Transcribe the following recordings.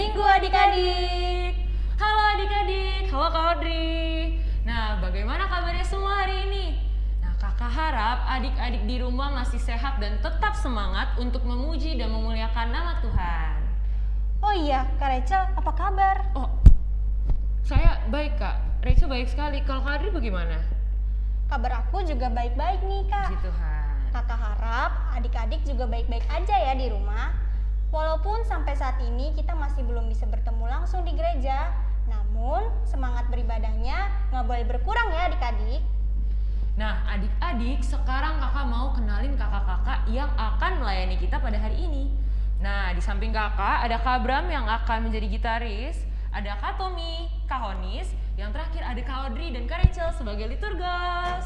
Minggu adik-adik. Halo adik-adik, halo Kak Audrey. Nah, bagaimana kabarnya semua hari ini? Nah, kakak harap adik-adik di rumah masih sehat dan tetap semangat untuk memuji dan memuliakan nama Tuhan. Oh iya, Kak Rachel, apa kabar? Oh, saya baik kak. Rachel baik sekali. Kalau Kak Audrey bagaimana? Kabar aku juga baik-baik nih, Kak. Puji Tuhan. Kakak harap adik-adik juga baik-baik aja ya di rumah. Walaupun sampai saat ini kita masih belum bisa bertemu langsung di gereja, namun semangat beribadahnya nggak boleh berkurang ya adik-adik. Nah, adik-adik, sekarang kakak mau kenalin kakak-kakak yang akan melayani kita pada hari ini. Nah, di samping kakak ada Kak Bram yang akan menjadi gitaris, ada Kak Tommy, Kak Honis, yang terakhir ada Kak Audrey dan Kak Rachel sebagai liturgos.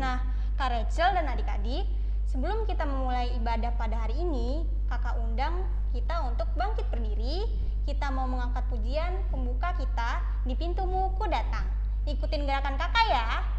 Nah, Kak Rachel dan adik-adik, sebelum kita memulai ibadah pada hari ini, kakak undang kita untuk bangkit berdiri. Kita mau mengangkat pujian pembuka kita di pintumu ku datang. Ikutin gerakan kakak ya.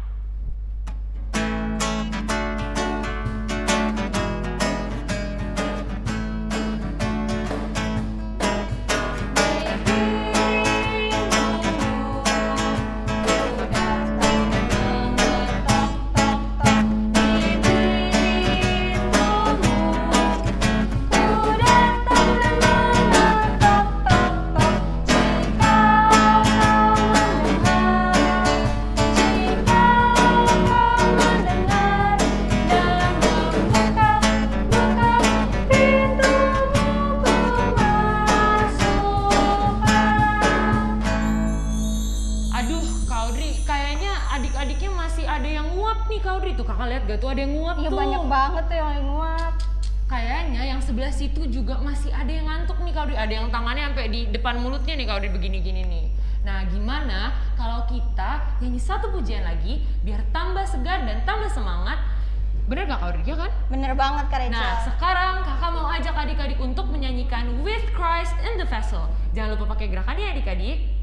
Tangannya sampai di depan mulutnya nih Kak Audrey begini-gini nih. Nah gimana kalau kita nyanyi satu pujian lagi biar tambah segar dan tambah semangat. Bener gak Kak? Ya kan? Bener banget Kak Rachel. Nah sekarang kakak mau ajak adik-adik untuk menyanyikan With Christ in the Vessel. Jangan lupa pakai gerakannya ya adik-adik.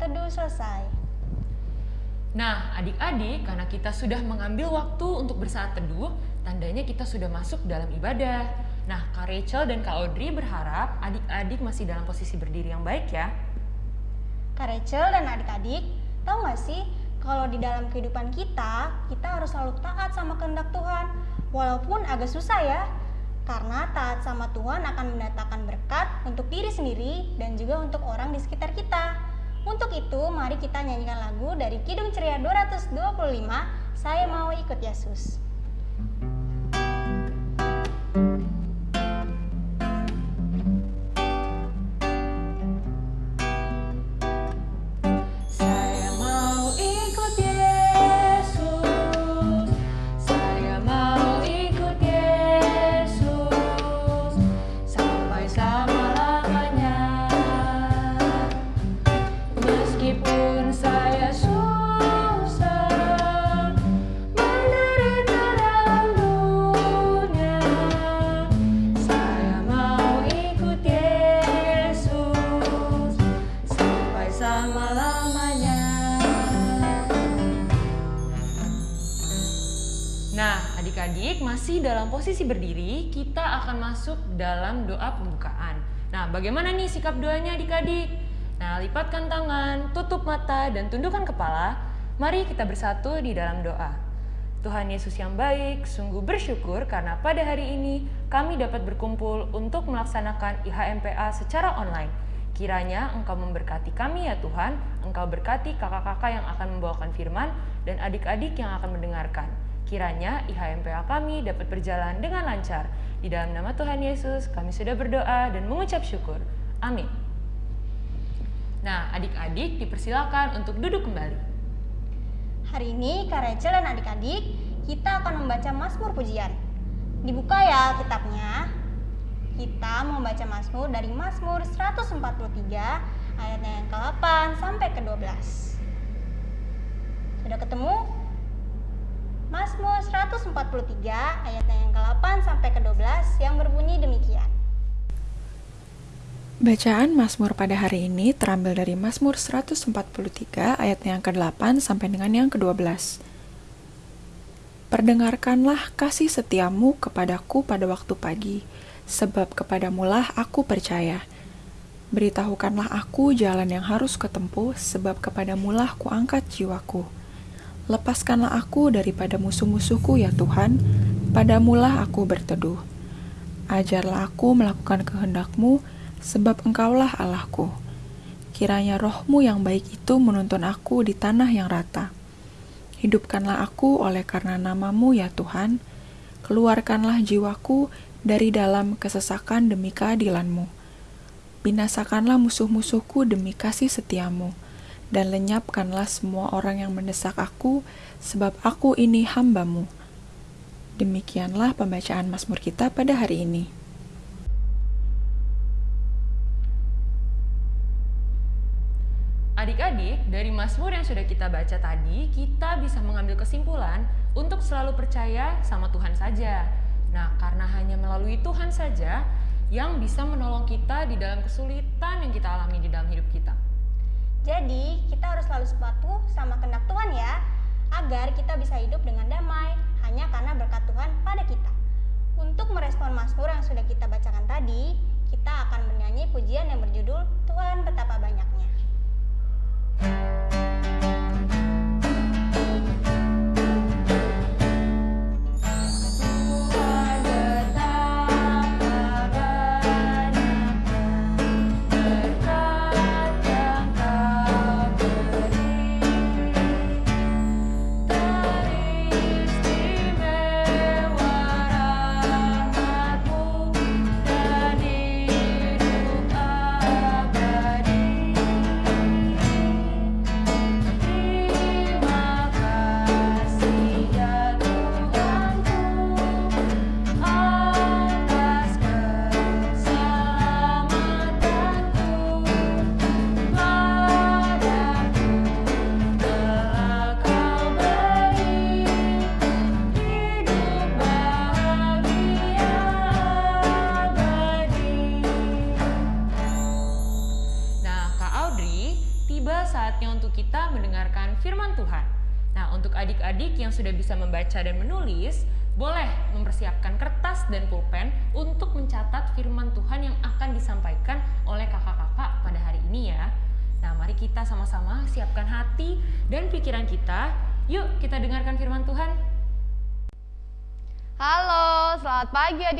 Teduh selesai. Nah, adik-adik, karena kita sudah mengambil waktu untuk bersaat teduh, tandanya kita sudah masuk dalam ibadah. Nah, Kak Rachel dan Kak Audrey berharap adik-adik masih dalam posisi berdiri yang baik ya. Kak Rachel dan adik-adik, tahu nggak sih kalau di dalam kehidupan kita, kita harus selalu taat sama kehendak Tuhan. Walaupun agak susah ya, karena taat sama Tuhan akan mendatangkan berkat untuk diri sendiri dan juga untuk orang di sekitar kita. Untuk itu, mari kita nyanyikan lagu dari Kidung Ceria 225, Saya Mau Ikut Yesus. Masuk dalam doa pembukaan. Nah, bagaimana nih sikap doanya adik-adik? Nah, lipatkan tangan, tutup mata, dan tundukkan kepala. Mari kita bersatu di dalam doa. Tuhan Yesus yang baik, sungguh bersyukur karena pada hari ini kami dapat berkumpul untuk melaksanakan IHMPA secara online. Kiranya Engkau memberkati kami ya Tuhan, Engkau berkati kakak-kakak yang akan membawakan firman dan adik-adik yang akan mendengarkan. Kiranya IHMPA kami dapat berjalan dengan lancar. Di dalam nama Tuhan Yesus, kami sudah berdoa dan mengucap syukur. Amin. Nah, adik-adik dipersilakan untuk duduk kembali. Hari ini Kak Rachel dan adik-adik, kita akan membaca Mazmur Pujian. Dibuka ya kitabnya. Kita mau baca Mazmur dari Mazmur 143 ayatnya yang ke-8 sampai ke-12. Sudah ketemu? Mazmur 143 ayatnya yang ke-8 sampai ke-12 yang berbunyi demikian. Bacaan Mazmur pada hari ini terambil dari Mazmur 143 ayat yang ke-8 sampai dengan yang ke-12. Perdengarkanlah kasih setiamu kepadaku pada waktu pagi, sebab kepadamulah aku percaya. Beritahukanlah aku jalan yang harus kutempuh, sebab kepadamulah kuangkat jiwaku. Lepaskanlah aku daripada musuh-musuhku ya Tuhan, padamulah aku berteduh. Ajarlah aku melakukan kehendakmu, sebab engkaulah Allahku. Kiranya rohmu yang baik itu menuntun aku di tanah yang rata. Hidupkanlah aku oleh karena namamu ya Tuhan, keluarkanlah jiwaku dari dalam kesesakan demi keadilanmu. Binasakanlah musuh-musuhku demi kasih setiamu, dan lenyapkanlah semua orang yang mendesak aku, sebab aku ini hambamu. Demikianlah pembacaan Mazmur kita pada hari ini. Adik-adik, dari Mazmur yang sudah kita baca tadi, kita bisa mengambil kesimpulan untuk selalu percaya sama Tuhan saja. Nah, karena hanya melalui Tuhan saja yang bisa menolong kita di dalam kesulitan yang kita alami di dalam hidup kita. Jadi, kita harus selalu sepatu sama kehendak Tuhan ya, agar kita bisa hidup dengan damai hanya karena berkat Tuhan pada kita. Untuk merespon Mazmur yang sudah kita bacakan tadi, kita akan bernyanyi pujian yang berjudul Tuhan Betapa Banyaknya. Tuhan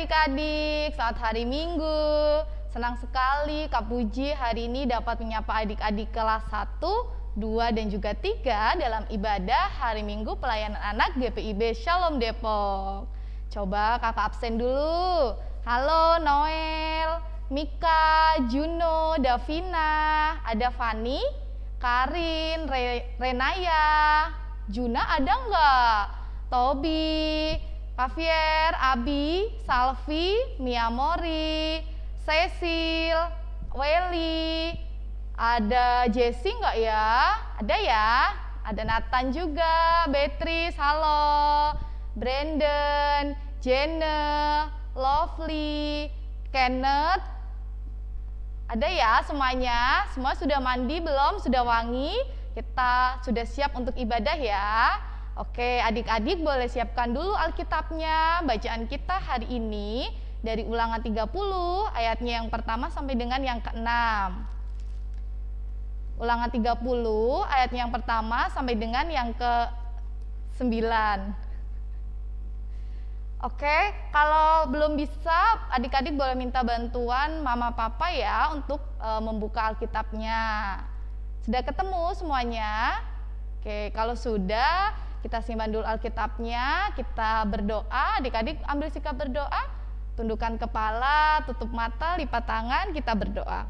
adik-adik. Selamat hari Minggu. Senang sekali Kak Puji hari ini dapat menyapa adik-adik kelas 1, 2, dan juga 3 dalam ibadah hari Minggu pelayanan anak GPIB Shalom Depok. Coba kakak absen dulu. Halo Noel, Mika, Juno, Davina, ada Fani, Karin, Re Renaya, Juna ada nggak? Tobi, Javier, Abi, Salvi, Mia Mori, Cecil, Welly, ada Jessie nggak ya? Ada ya? Ada Nathan juga, Beatrice, halo, Brandon, Jenna, Lovely, Kenneth, ada ya semuanya? Semua sudah mandi belum? Sudah wangi? Kita sudah siap untuk ibadah ya? Oke, adik-adik boleh siapkan dulu Alkitabnya. Bacaan kita hari ini dari ulangan 30 ayatnya yang pertama sampai dengan yang keenam. Ulangan 30 ayatnya yang pertama sampai dengan yang ke 9. Oke, kalau belum bisa, adik-adik boleh minta bantuan mama papa ya untuk e, membuka Alkitabnya. Sudah ketemu semuanya? Oke, kalau sudah, kita simpan dulu Alkitabnya, kita berdoa. Adik-adik ambil sikap berdoa, tundukkan kepala, tutup mata, lipat tangan, kita berdoa.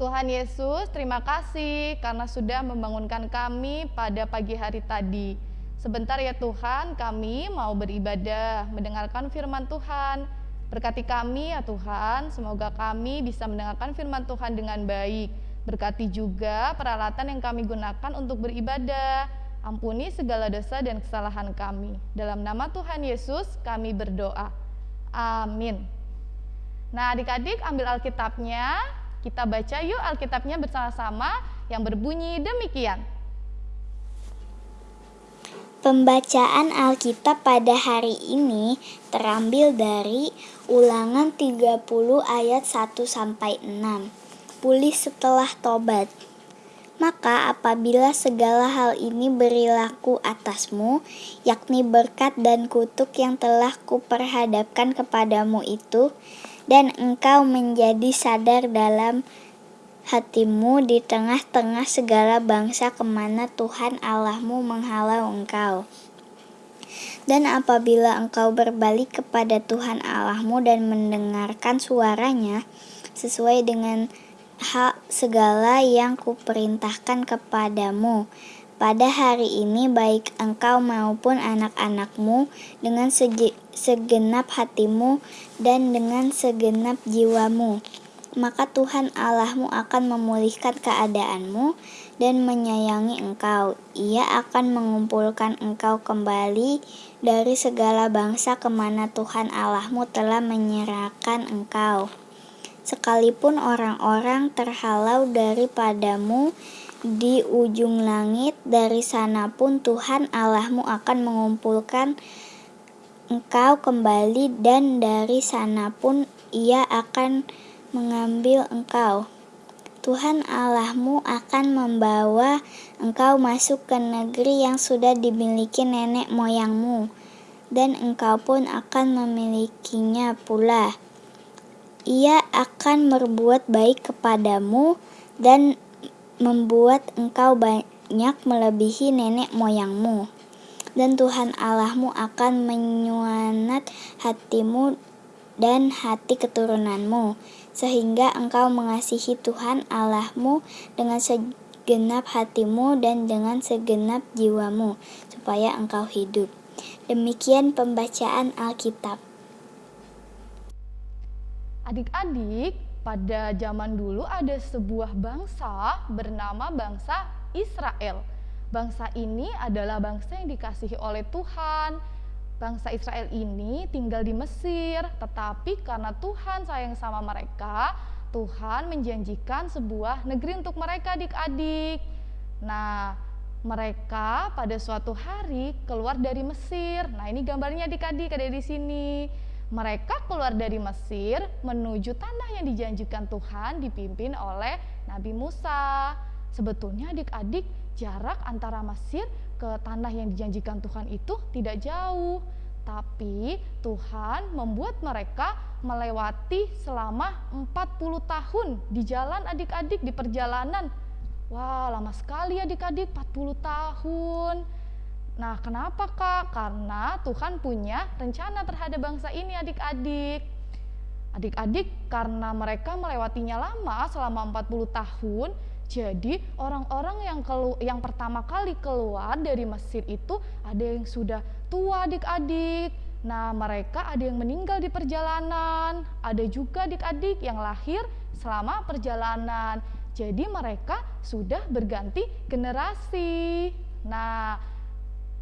Tuhan Yesus, terima kasih karena sudah membangunkan kami pada pagi hari tadi. Sebentar ya Tuhan, kami mau beribadah, mendengarkan firman Tuhan. Berkati kami ya Tuhan, semoga kami bisa mendengarkan firman Tuhan dengan baik. Berkati juga peralatan yang kami gunakan untuk beribadah. Ampuni segala dosa dan kesalahan kami. Dalam nama Tuhan Yesus kami berdoa. Amin. Nah adik-adik ambil Alkitabnya, kita baca yuk Alkitabnya bersama-sama yang berbunyi demikian. Pembacaan Alkitab pada hari ini terambil dari Ulangan 30 ayat 1 sampai 6. Pulih setelah tobat. Maka apabila segala hal ini berilaku atasmu, yakni berkat dan kutuk yang telah kuperhadapkan kepadamu itu, dan engkau menjadi sadar dalam hatimu di tengah-tengah segala bangsa ke mana Tuhan Allahmu menghalau engkau. Dan apabila engkau berbalik kepada Tuhan Allahmu dan mendengarkan suaranya, sesuai dengan hak segala yang kuperintahkan kepadamu, pada hari ini baik engkau maupun anak-anakmu dengan segenap hatimu dan dengan segenap jiwamu maka Tuhan Allahmu akan memulihkan keadaanmu dan menyayangi engkau. Ia akan mengumpulkan engkau kembali dari segala bangsa ke mana Tuhan Allahmu telah menyerahkan engkau. Sekalipun orang-orang terhalau daripadamu di ujung langit, dari sana pun Tuhan Allahmu akan mengumpulkan engkau kembali dan dari sana pun ia akan mengambil engkau. Tuhan Allahmu akan membawa engkau masuk ke negeri yang sudah dimiliki nenek moyangmu, dan engkau pun akan memilikinya pula. Ia akan berbuat baik kepadamu dan membuat engkau banyak melebihi nenek moyangmu. Dan Tuhan Allahmu akan menyuanat hatimu dan hati keturunanmu sehingga engkau mengasihi Tuhan Allahmu dengan segenap hatimu dan dengan segenap jiwamu, supaya engkau hidup. Demikian pembacaan Alkitab. Adik-adik, pada zaman dulu ada sebuah bangsa bernama bangsa Israel. Bangsa ini adalah bangsa yang dikasihi oleh Tuhan, bangsa Israel ini tinggal di Mesir, tetapi karena Tuhan sayang sama mereka, Tuhan menjanjikan sebuah negeri untuk mereka adik-adik. Nah, mereka pada suatu hari keluar dari Mesir. Nah, ini gambarnya adik-adik ada di sini. Mereka keluar dari Mesir menuju tanah yang dijanjikan Tuhan dipimpin oleh Nabi Musa. Sebetulnya adik-adik jarak antara Mesir ke tanah yang dijanjikan Tuhan itu tidak jauh. Tapi Tuhan membuat mereka melewati selama 40 tahun di jalan adik-adik di perjalanan. Wah, lama sekali adik-adik 40 tahun. Nah, kenapa Kak? Karena Tuhan punya rencana terhadap bangsa ini adik-adik. Adik-adik karena mereka melewatinya lama selama 40 tahun, jadi orang-orang yang kelu yang pertama kali keluar dari Mesir itu ada yang sudah tua adik-adik. Nah, mereka ada yang meninggal di perjalanan, ada juga adik-adik yang lahir selama perjalanan. Jadi mereka sudah berganti generasi. Nah,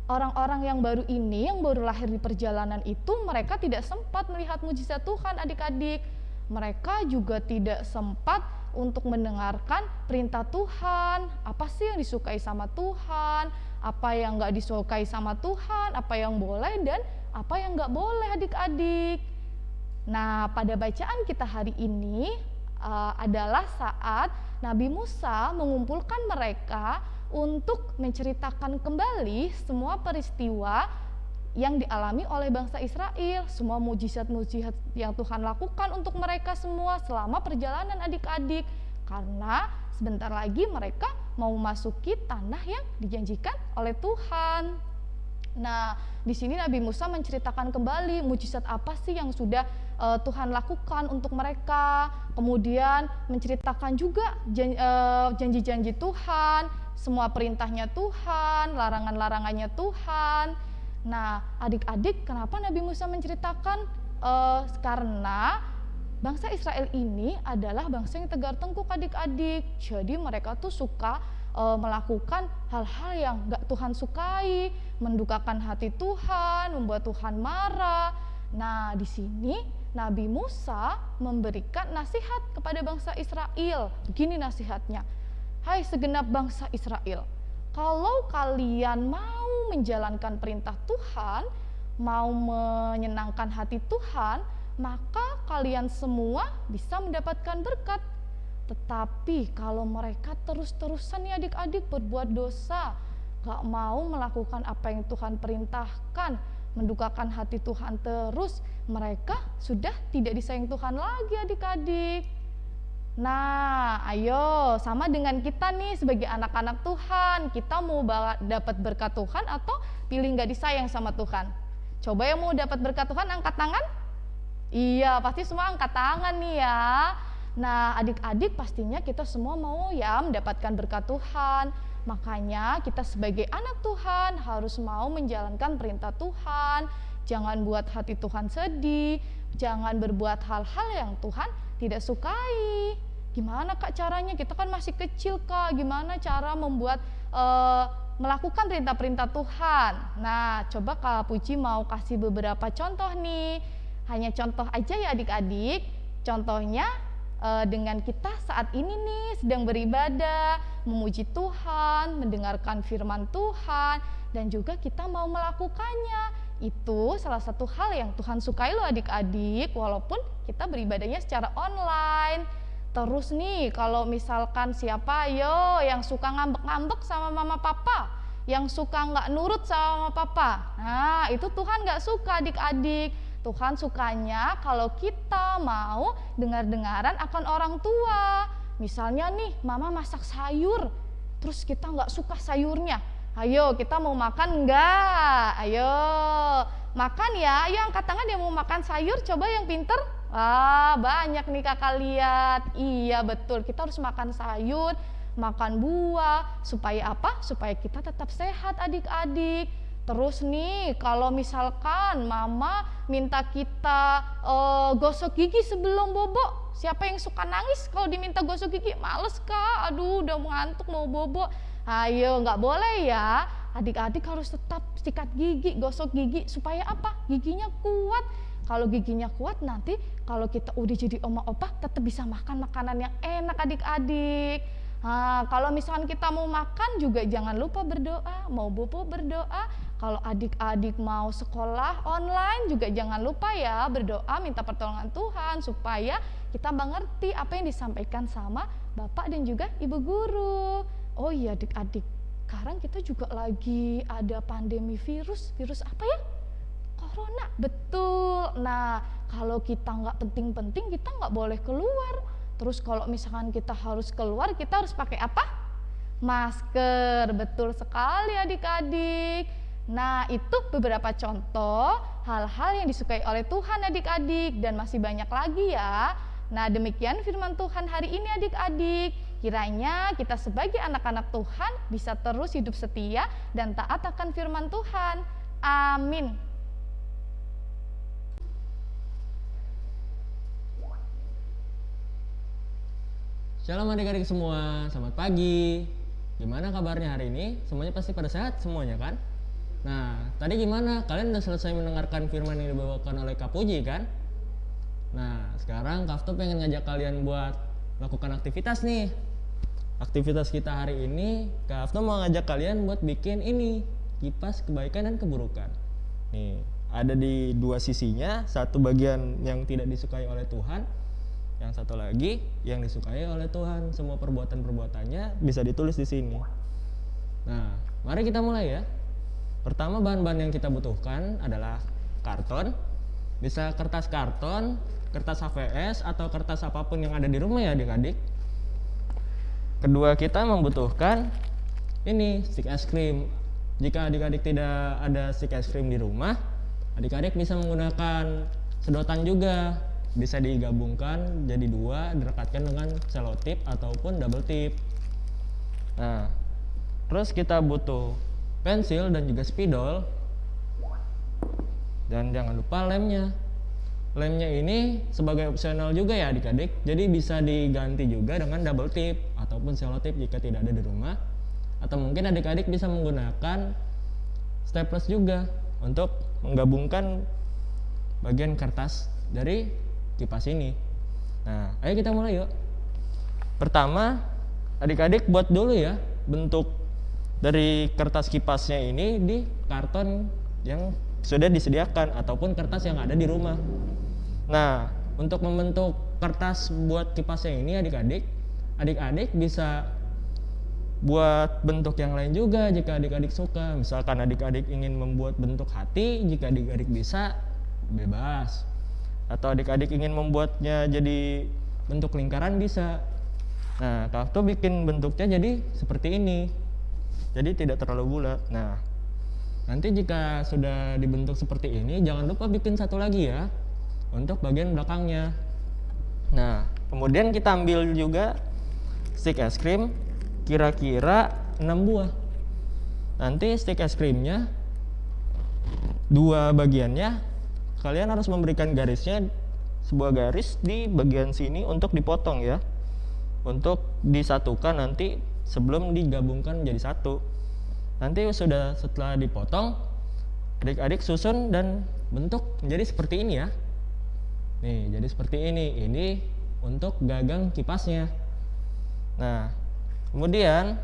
orang-orang yang baru ini yang baru lahir di perjalanan itu mereka tidak sempat melihat mujizat Tuhan adik-adik. Mereka juga tidak sempat untuk mendengarkan perintah Tuhan. Apa sih yang disukai sama Tuhan? Apa yang nggak disukai sama Tuhan? Apa yang boleh dan apa yang nggak boleh adik-adik? Nah pada bacaan kita hari ini uh, adalah saat Nabi Musa mengumpulkan mereka untuk menceritakan kembali semua peristiwa yang dialami oleh bangsa Israel, semua mujizat-mujizat yang Tuhan lakukan untuk mereka semua selama perjalanan adik-adik. Karena sebentar lagi mereka mau memasuki tanah yang dijanjikan oleh Tuhan. Nah, di sini Nabi Musa menceritakan kembali mujizat apa sih yang sudah uh, Tuhan lakukan untuk mereka. Kemudian menceritakan juga eh, janji-janji Tuhan, semua perintahnya Tuhan, larangan-larangannya Tuhan. Nah, adik-adik, kenapa Nabi Musa menceritakan? Uh, karena bangsa Israel ini adalah bangsa yang tegar tengkuk adik-adik. Jadi mereka tuh suka uh, melakukan hal-hal yang gak Tuhan sukai, mendukakan hati Tuhan, membuat Tuhan marah. Nah, di sini Nabi Musa memberikan nasihat kepada bangsa Israel. Begini nasihatnya, "Hai segenap bangsa Israel, kalau kalian mau menjalankan perintah Tuhan, mau menyenangkan hati Tuhan, maka kalian semua bisa mendapatkan berkat. Tetapi kalau mereka terus-terusan ya adik-adik berbuat dosa, gak mau melakukan apa yang Tuhan perintahkan, mendukakan hati Tuhan terus, mereka sudah tidak disayang Tuhan lagi adik-adik. Nah, ayo sama dengan kita nih sebagai anak-anak Tuhan, kita mau dapat berkat Tuhan atau pilih nggak disayang sama Tuhan? Coba yang mau dapat berkat Tuhan angkat tangan. Iya, pasti semua angkat tangan nih ya. Nah, adik-adik pastinya kita semua mau ya mendapatkan berkat Tuhan. Makanya kita sebagai anak Tuhan harus mau menjalankan perintah Tuhan, jangan buat hati Tuhan sedih, jangan berbuat hal-hal yang Tuhan tidak sukai. Gimana kak caranya? Kita kan masih kecil kak. Gimana cara membuat uh, melakukan perintah-perintah Tuhan? Nah, coba kak Puji mau kasih beberapa contoh nih. Hanya contoh aja ya adik-adik. Contohnya uh, dengan kita saat ini nih sedang beribadah, memuji Tuhan, mendengarkan firman Tuhan, dan juga kita mau melakukannya. Itu salah satu hal yang Tuhan sukai loh adik-adik. Walaupun kita beribadahnya secara online. Terus nih kalau misalkan siapa yo yang suka ngambek-ngambek sama mama papa yang suka nggak nurut sama mama papa. Nah itu Tuhan nggak suka adik-adik Tuhan sukanya kalau kita mau dengar-dengaran akan orang tua misalnya nih mama masak sayur terus kita nggak suka sayurnya Ayo, kita mau makan enggak? Ayo, makan ya. Ayo angkat tangan yang mau makan sayur, coba yang pinter. Wah, banyak nih kakak lihat. Iya, betul. Kita harus makan sayur, makan buah. Supaya apa? Supaya kita tetap sehat adik-adik. Terus nih, kalau misalkan mama minta kita uh, gosok gigi sebelum bobo, siapa yang suka nangis kalau diminta gosok gigi? Males kak, aduh udah ngantuk mau bobo Ayo, nggak boleh ya. Adik-adik harus tetap sikat gigi, gosok gigi supaya apa? Giginya kuat. Kalau giginya kuat nanti kalau kita udah jadi oma opa tetap bisa makan makanan yang enak adik-adik. Nah, kalau misalkan kita mau makan juga jangan lupa berdoa, mau bobo berdoa. Kalau adik-adik mau sekolah online juga jangan lupa ya berdoa minta pertolongan Tuhan supaya kita mengerti apa yang disampaikan sama Bapak dan juga Ibu guru. Oh iya adik-adik, sekarang kita juga lagi ada pandemi virus. Virus apa ya? Corona, betul. Nah, kalau kita nggak penting-penting, kita nggak boleh keluar. Terus kalau misalkan kita harus keluar, kita harus pakai apa? Masker, betul sekali adik-adik. Nah, itu beberapa contoh hal-hal yang disukai oleh Tuhan adik-adik dan masih banyak lagi ya. Nah, demikian firman Tuhan hari ini adik-adik. Kiranya kita sebagai anak-anak Tuhan bisa terus hidup setia dan taat akan firman Tuhan. Amin. Shalom adik-adik semua, selamat pagi. Gimana kabarnya hari ini? Semuanya pasti pada sehat semuanya kan? Nah, tadi gimana? Kalian udah selesai mendengarkan firman yang dibawakan oleh Kak Puji kan? Nah, sekarang Kafto pengen ngajak kalian buat melakukan aktivitas nih. Aktivitas kita hari ini, Kafto mau ngajak kalian buat bikin ini, kipas kebaikan dan keburukan. Nih, ada di dua sisinya, satu bagian yang tidak disukai oleh Tuhan, yang satu lagi yang disukai oleh Tuhan. Semua perbuatan-perbuatannya bisa ditulis di sini. Nah, mari kita mulai ya. Pertama bahan-bahan yang kita butuhkan adalah karton. Bisa kertas karton, kertas HVS atau kertas apa pun yang ada di rumah ya adik-adik. Kedua kita membutuhkan ini stick es krim. Jika adik-adik tidak ada stick es krim di rumah, adik-adik bisa menggunakan sedotan juga bisa digabungkan jadi dua direkatkan dengan selotip ataupun double tip. Nah terus kita butuh pensil dan juga spidol. Dan jangan lupa lemnya. Lemnya ini sebagai opsional juga ya adik-adik. Jadi bisa diganti juga dengan double tip ataupun selotip jika tidak ada di rumah. Atau mungkin adik-adik bisa menggunakan staples juga untuk menggabungkan bagian kertas dari kipas ini. Nah, ayo kita mulai yuk. Pertama, adik-adik buat dulu ya bentuk dari kertas kipasnya ini di karton yang sudah disediakan ataupun kertas yang ada di rumah. Nah, untuk membentuk kertas buat kipasnya ini adik-adik, adik-adik bisa buat bentuk yang lain juga jika adik-adik suka. Misalkan adik-adik ingin membuat bentuk hati, jika adik-adik bisa bebas atau adik-adik ingin membuatnya jadi bentuk lingkaran bisa. Nah Kafto bikin bentuknya jadi seperti ini. Jadi tidak terlalu bulat. Nah nanti jika sudah dibentuk seperti ini jangan lupa bikin satu lagi ya untuk bagian belakangnya. Nah kemudian kita ambil juga stick es krim kira-kira 6 buah. Nanti stick es krimnya dua bagiannya kalian harus memberikan garisnya sebuah garis di bagian sini untuk dipotong ya. Untuk disatukan nanti sebelum digabungkan menjadi satu. Nanti sudah setelah dipotong adik-adik susun dan bentuk menjadi seperti ini ya. Nih jadi seperti ini. Ini untuk gagang kipasnya. Nah kemudian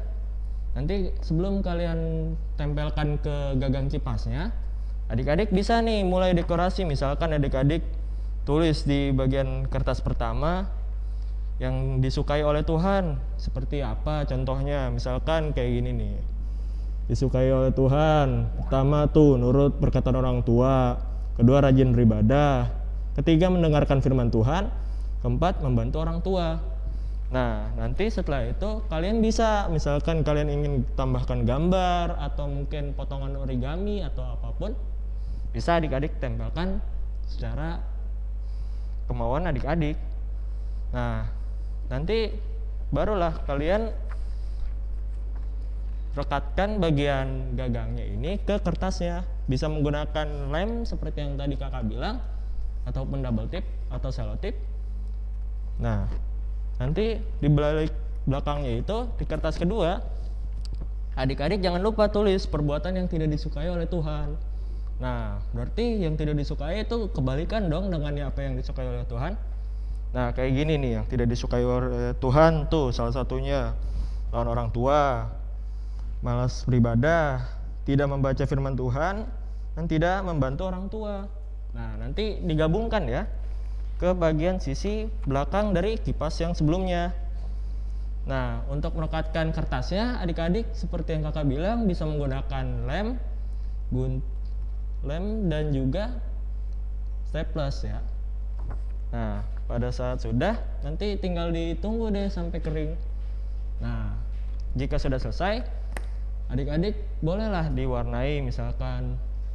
nanti sebelum kalian tempelkan ke gagang kipasnya Adik-adik bisa nih mulai dekorasi. Misalkan adik-adik tulis di bagian kertas pertama yang disukai oleh Tuhan. Seperti apa contohnya? Misalkan kayak gini nih. Disukai oleh Tuhan. Pertama tuh nurut perkataan orang tua. Kedua rajin beribadah. Ketiga mendengarkan firman Tuhan. Keempat membantu orang tua. Nah nanti setelah itu kalian bisa misalkan kalian ingin tambahkan gambar atau mungkin potongan origami atau apa pun bisa adik-adik tempelkan secara kemauan adik-adik. Nah nanti barulah kalian rekatkan bagian gagangnya ini ke kertasnya. Bisa menggunakan lem seperti yang tadi kakak bilang ataupun double tip atau selotip nah nanti di belakangnya itu di kertas kedua adik-adik jangan lupa tulis perbuatan yang tidak disukai oleh Tuhan Nah, berarti yang tidak disukai itu kebalikan dong dengan apa yang disukai oleh Tuhan. Nah, kayak gini nih yang tidak disukai oleh Tuhan tuh salah satunya lawan orang tua, malas beribadah, tidak membaca firman Tuhan, dan tidak membantu orang tua. Nah, nanti digabungkan ya ke bagian sisi belakang dari kipas yang sebelumnya. Nah, untuk merekatkan kertasnya, adik-adik seperti yang kakak bilang bisa menggunakan lem, gun, lem dan juga staples ya. Nah, pada saat sudah, nanti tinggal ditunggu deh sampai kering. Nah, jika sudah selesai, adik-adik bolehlah diwarnai misalkan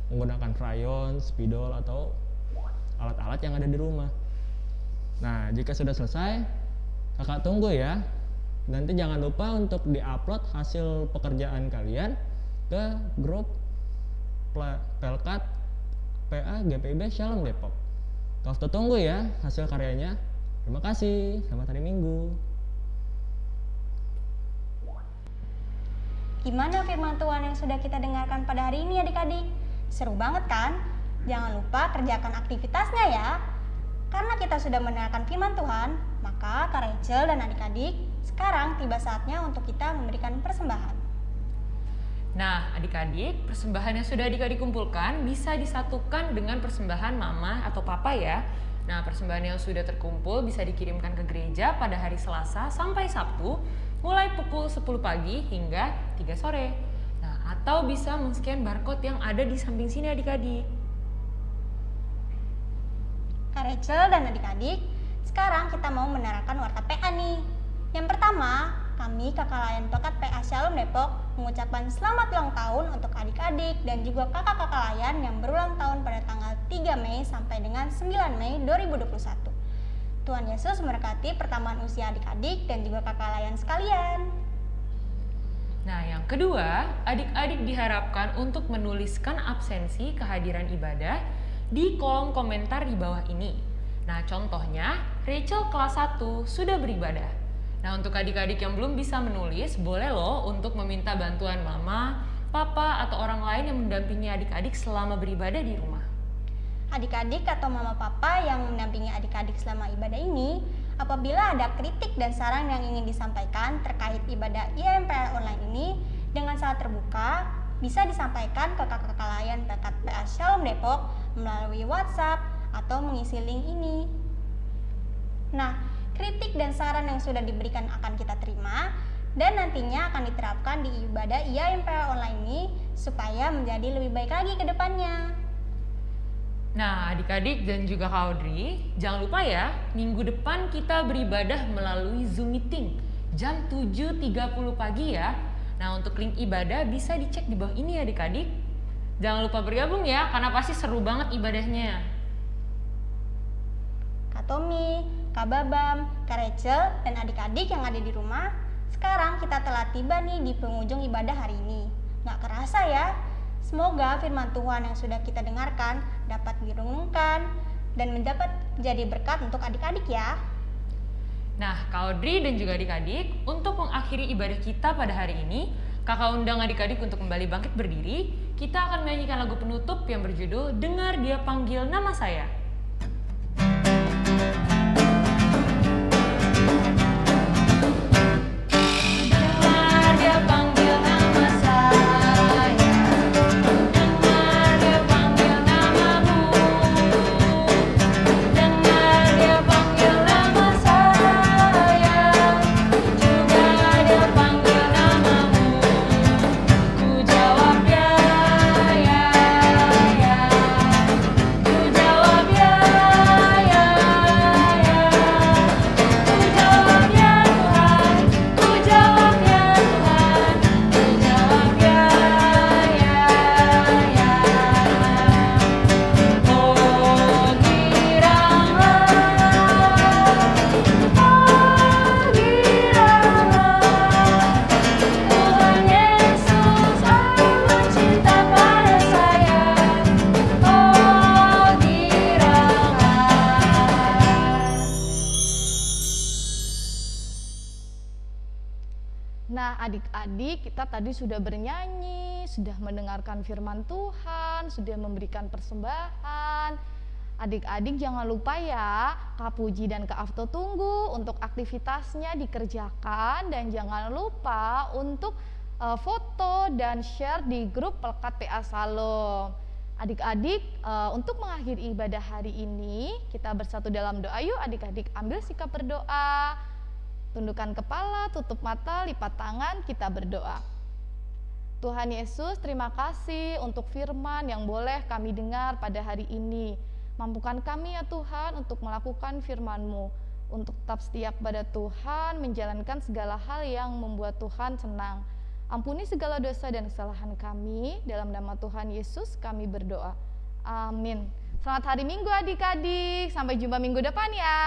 menggunakan crayon, spidol atau alat-alat yang ada di rumah. Nah, jika sudah selesai, kakak tunggu ya nanti jangan lupa untuk diupload hasil pekerjaan kalian ke grup Pelkat PA GPIB Shalom Depok. Kau tunggu ya hasil karyanya. Terima kasih. Selamat hari Minggu. Gimana firman Tuhan yang sudah kita dengarkan pada hari ini adik-adik? Seru banget kan? Jangan lupa kerjakan aktivitasnya ya. Karena kita sudah mendengarkan firman Tuhan, maka Kak Rachel dan adik-adik sekarang tiba saatnya untuk kita memberikan persembahan. Nah, adik-adik, persembahan yang sudah adik-adik kumpulkan bisa disatukan dengan persembahan mama atau papa ya. Nah, persembahan yang sudah terkumpul bisa dikirimkan ke gereja pada hari Selasa sampai Sabtu, mulai pukul 10 pagi hingga 3 sore. Nah, atau bisa men-scan barcode yang ada di samping sini adik-adik. Kak Rachel dan adik-adik, sekarang kita mau menerangkan warta PA nih. Yang pertama, kami kakak layan Pekat PA Shalom Depok mengucapkan selamat ulang tahun untuk adik-adik dan juga kakak-kakak layan yang berulang tahun pada tanggal 3 Mei sampai dengan 9 Mei 2021. Tuhan Yesus memberkati pertambahan usia adik-adik dan juga kakak layan sekalian. Nah, yang kedua, adik-adik diharapkan untuk menuliskan absensi kehadiran ibadah di kolom komentar di bawah ini. Nah, contohnya, Rachel kelas 1 sudah beribadah. Nah, untuk adik-adik yang belum bisa menulis, boleh loh untuk meminta bantuan mama, papa, atau orang lain yang mendampingi adik-adik selama beribadah di rumah. Adik-adik atau mama papa yang mendampingi adik-adik selama ibadah ini, apabila ada kritik dan saran yang ingin disampaikan terkait ibadah IMPR online ini dengan sangat terbuka, bisa disampaikan ke kakak-kakak layan Pekat PA Shalom Depok melalui WhatsApp atau mengisi link ini. Nah, kritik dan saran yang sudah diberikan akan kita terima dan nantinya akan diterapkan di ibadah IAMPL online ini supaya menjadi lebih baik lagi ke depannya. Nah, adik-adik dan juga Kak Audrey, jangan lupa ya, minggu depan kita beribadah melalui Zoom Meeting jam 7.30 pagi ya. Nah, untuk link ibadah bisa dicek di bawah ini ya adik-adik. Jangan lupa bergabung ya, karena pasti seru banget ibadahnya. Kak Tommy, Kak Babam, Kak Rachel, dan adik-adik yang ada di rumah, sekarang kita telah tiba nih di penghujung ibadah hari ini. Nggak kerasa ya? Semoga firman Tuhan yang sudah kita dengarkan dapat direnungkan dan mendapat jadi berkat untuk adik-adik ya. Nah, Kak Audrey dan juga adik-adik, untuk mengakhiri ibadah kita pada hari ini, kakak undang adik-adik untuk kembali bangkit berdiri. Kita akan menyanyikan lagu penutup yang berjudul Dengar Dia Panggil Nama Saya. Kita tadi sudah bernyanyi, sudah mendengarkan firman Tuhan, sudah memberikan persembahan. Adik-adik jangan lupa ya, Kak Puji dan Kak Afto tunggu untuk aktivitasnya dikerjakan dan jangan lupa untuk uh, foto dan share di grup Pelekat PA Salom. Adik-adik, uh, untuk mengakhiri ibadah hari ini, kita bersatu dalam doa yuk adik-adik ambil sikap berdoa. Tundukkan kepala, tutup mata, lipat tangan, kita berdoa. Tuhan Yesus, terima kasih untuk firman yang boleh kami dengar pada hari ini. Mampukan kami ya Tuhan untuk melakukan firman-Mu, untuk tetap setia pada Tuhan, menjalankan segala hal yang membuat Tuhan senang. Ampuni segala dosa dan kesalahan kami, dalam nama Tuhan Yesus kami berdoa. Amin. Selamat hari Minggu adik-adik, sampai jumpa minggu depan ya.